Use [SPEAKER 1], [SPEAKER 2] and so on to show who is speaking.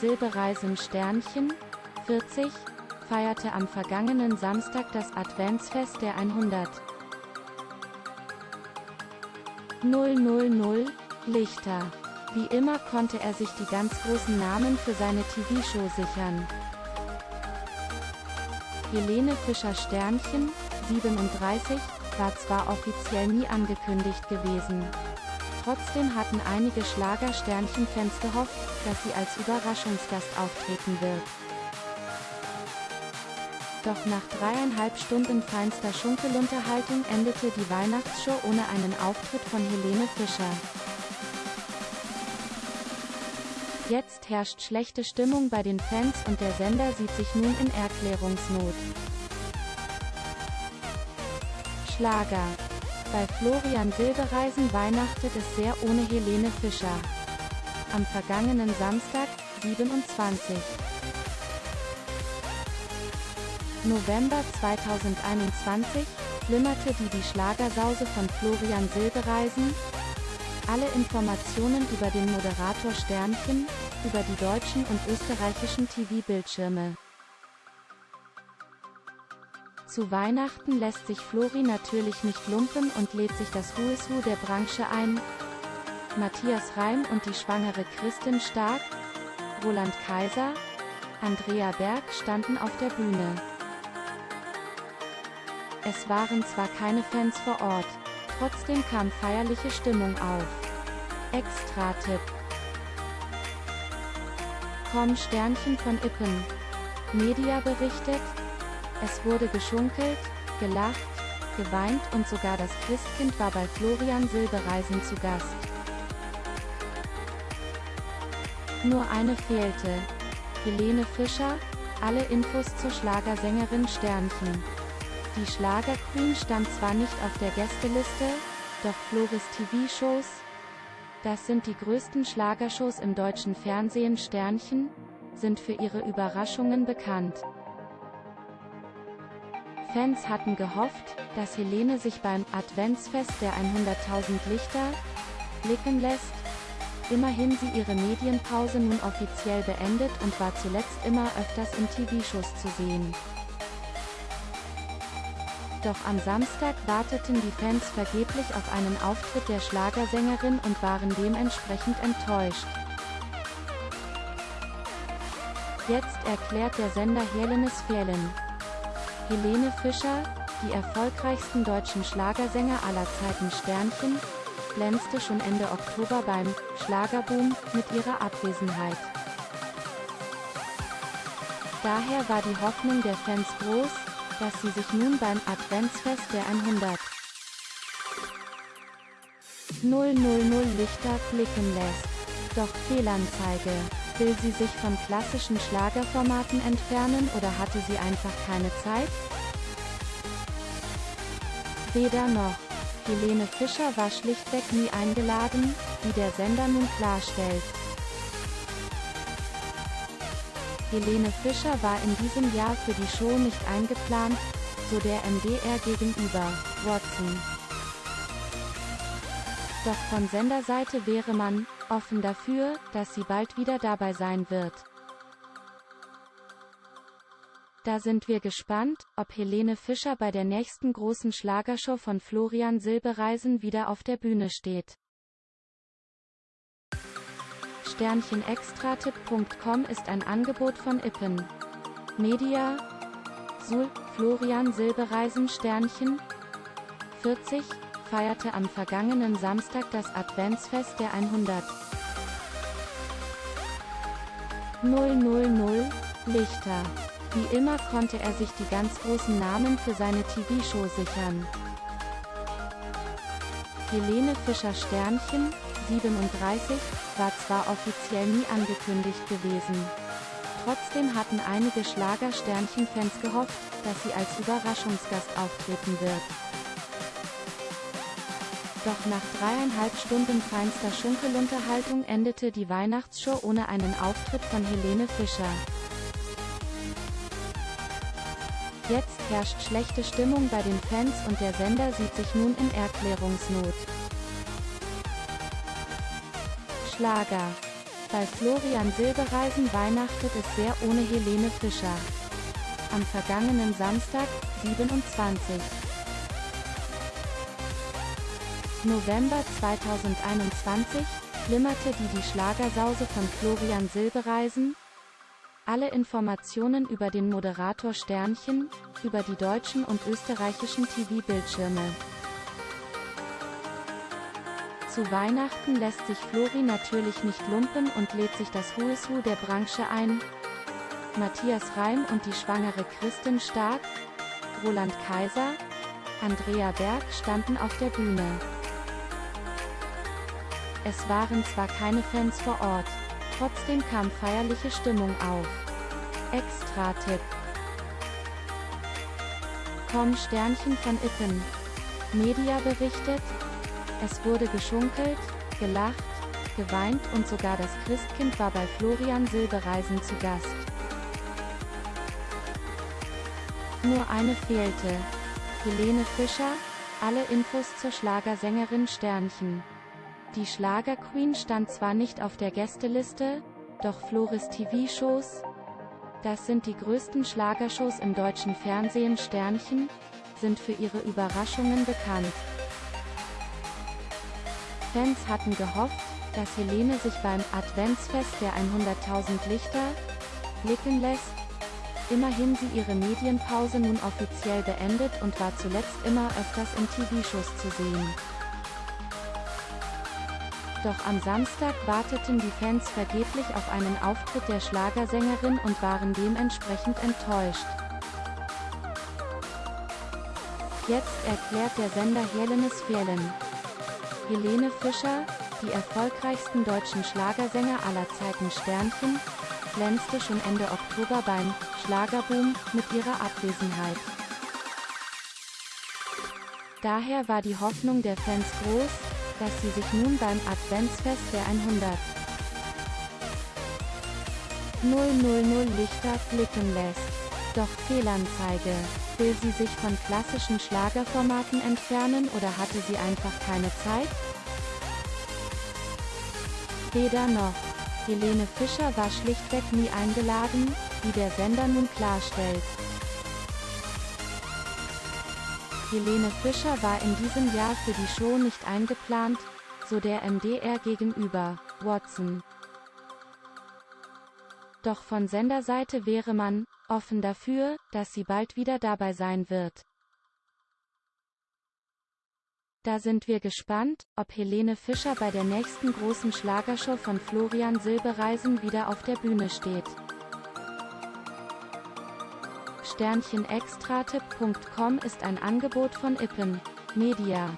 [SPEAKER 1] Silbereisen Sternchen, 40, feierte am vergangenen Samstag das Adventsfest der 100. 000 Lichter. Wie immer konnte er sich die ganz großen Namen für seine TV-Show sichern. Helene Fischer Sternchen, 37, war zwar offiziell nie angekündigt gewesen. Trotzdem hatten einige Schlager-Sternchen-Fans gehofft, dass sie als Überraschungsgast auftreten wird. Doch nach dreieinhalb Stunden feinster Schunkelunterhaltung endete die Weihnachtsshow ohne einen Auftritt von Helene Fischer. Jetzt herrscht schlechte Stimmung bei den Fans und der Sender sieht sich nun in Erklärungsnot. Schlager. Bei Florian Silbereisen weihnachtet es sehr ohne Helene Fischer. Am vergangenen Samstag, 27. November 2021, flimmerte die Die Schlagersause von Florian Silbereisen. Alle Informationen über den Moderator Sternchen, über die deutschen und österreichischen TV-Bildschirme. Zu Weihnachten lässt sich Flori natürlich nicht lumpen und lädt sich das Who der Branche ein. Matthias Reim und die schwangere Christin Stark, Roland Kaiser, Andrea Berg standen auf der Bühne. Es waren zwar keine Fans vor Ort, trotzdem kam feierliche Stimmung auf. Extra-Tipp Com Sternchen von Ippen. Media berichtet, es wurde geschunkelt, gelacht, geweint und sogar das Christkind war bei Florian Silbereisen zu Gast. Nur eine fehlte. Helene Fischer, alle Infos zur Schlagersängerin Sternchen. Die Schlagerqueen stand zwar nicht auf der Gästeliste, doch Flores TV-Shows, das sind die größten Schlagershows im deutschen Fernsehen Sternchen, sind für ihre Überraschungen bekannt. Fans hatten gehofft, dass Helene sich beim Adventsfest der 100.000 Lichter blicken lässt. Immerhin sie ihre Medienpause nun offiziell beendet und war zuletzt immer öfters in TV-Shows zu sehen. Doch am Samstag warteten die Fans vergeblich auf einen Auftritt der Schlagersängerin und waren dementsprechend enttäuscht. Jetzt erklärt der Sender Helenes Fehlen. Helene Fischer, die erfolgreichsten deutschen Schlagersänger aller Zeiten Sternchen, glänzte schon Ende Oktober beim Schlagerboom mit ihrer Abwesenheit. Daher war die Hoffnung der Fans groß, dass sie sich nun beim Adventsfest der 100 000 Lichter blicken lässt. Doch Fehlanzeige. Will sie sich von klassischen Schlagerformaten entfernen oder hatte sie einfach keine Zeit? Weder noch. Helene Fischer war schlichtweg nie eingeladen, wie der Sender nun klarstellt. Helene Fischer war in diesem Jahr für die Show nicht eingeplant, so der MDR gegenüber, Watson. Doch von Senderseite wäre man, offen dafür, dass sie bald wieder dabei sein wird. Da sind wir gespannt, ob Helene Fischer bei der nächsten großen Schlagershow von Florian Silbereisen wieder auf der Bühne steht. Sternchenextratipp.com ist ein Angebot von Ippen. Media Sul Florian Silbereisen Sternchen 40 feierte am vergangenen Samstag das Adventsfest der 100 000 Lichter. Wie immer konnte er sich die ganz großen Namen für seine TV-Show sichern. Helene Fischer Sternchen, 37, war zwar offiziell nie angekündigt gewesen. Trotzdem hatten einige Schlager-Sternchen-Fans gehofft, dass sie als Überraschungsgast auftreten wird. Doch nach dreieinhalb Stunden feinster Schunkelunterhaltung endete die Weihnachtsshow ohne einen Auftritt von Helene Fischer. Jetzt herrscht schlechte Stimmung bei den Fans und der Sender sieht sich nun in Erklärungsnot. Schlager. Bei Florian Silbereisen weihnachtet es sehr ohne Helene Fischer. Am vergangenen Samstag, 27. November 2021, flimmerte die Die Schlagersause von Florian Silbereisen. Alle Informationen über den Moderator Sternchen, über die deutschen und österreichischen TV-Bildschirme. Zu Weihnachten lässt sich Flori natürlich nicht lumpen und lädt sich das Who der Branche ein. Matthias Reim und die schwangere Christin Stark, Roland Kaiser, Andrea Berg standen auf der Bühne. Es waren zwar keine Fans vor Ort, trotzdem kam feierliche Stimmung auf. Extra-Tipp Komm Sternchen von Ippen. Media berichtet, es wurde geschunkelt, gelacht, geweint und sogar das Christkind war bei Florian Silbereisen zu Gast. Nur eine fehlte. Helene Fischer, alle Infos zur Schlagersängerin Sternchen. Die Schlagerqueen stand zwar nicht auf der Gästeliste, doch Floris TV-Shows, das sind die größten Schlagershows im deutschen Fernsehen Sternchen, sind für ihre Überraschungen bekannt. Fans hatten gehofft, dass Helene sich beim Adventsfest der 100.000 Lichter blicken lässt. Immerhin sie ihre Medienpause nun offiziell beendet und war zuletzt immer öfters in TV-Shows zu sehen. Doch am Samstag warteten die Fans vergeblich auf einen Auftritt der Schlagersängerin und waren dementsprechend enttäuscht. Jetzt erklärt der Sender Helenes Fehlen. Helene Fischer, die erfolgreichsten deutschen Schlagersänger aller Zeiten Sternchen, glänzte schon Ende Oktober beim Schlagerboom mit ihrer Abwesenheit. Daher war die Hoffnung der Fans groß, dass sie sich nun beim Adventsfest der 100 000 Lichter blicken lässt. Doch Fehlanzeige. Will sie sich von klassischen Schlagerformaten entfernen oder hatte sie einfach keine Zeit? Weder noch. Helene Fischer war schlichtweg nie eingeladen, wie der Sender nun klarstellt. Helene Fischer war in diesem Jahr für die Show nicht eingeplant, so der MDR gegenüber, Watson. Doch von Senderseite wäre man, offen dafür, dass sie bald wieder dabei sein wird. Da sind wir gespannt, ob Helene Fischer bei der nächsten großen Schlagershow von Florian Silbereisen wieder auf der Bühne steht. Sternchenextratipp.com ist ein Angebot von Ippen Media.